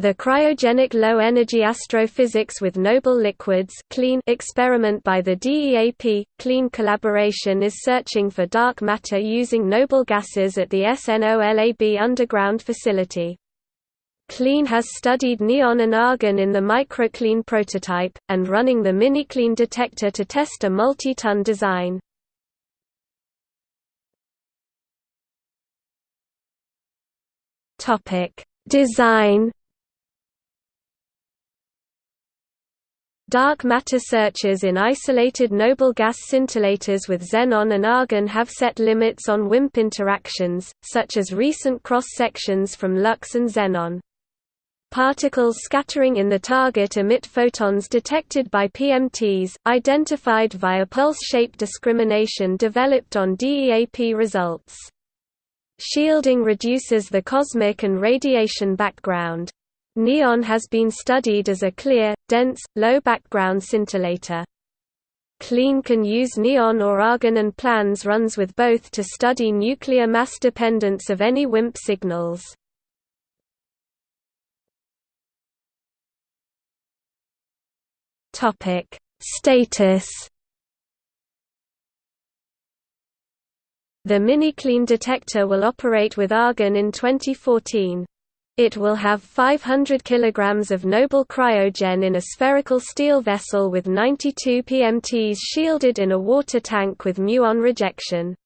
The cryogenic low-energy astrophysics with noble liquids clean experiment by the DEAP, CLEAN collaboration is searching for dark matter using noble gases at the SNOLAB underground facility. CLEAN has studied neon and argon in the MicroCLEAN prototype, and running the MiniCLEAN detector to test a multi-ton design. Design Dark matter searches in isolated noble gas scintillators with xenon and argon have set limits on WIMP interactions, such as recent cross-sections from LUX and xenon. Particles scattering in the target emit photons detected by PMTs, identified via pulse shape discrimination developed on DEAP results. Shielding reduces the cosmic and radiation background. Neon has been studied as a clear, dense, low background scintillator. CLEAN can use neon or argon and plans runs with both to study nuclear mass dependence of any WIMP signals. Status The mini-clean detector will operate with argon in 2014. It will have 500 kg of noble cryogen in a spherical steel vessel with 92 PMTs shielded in a water tank with muon rejection.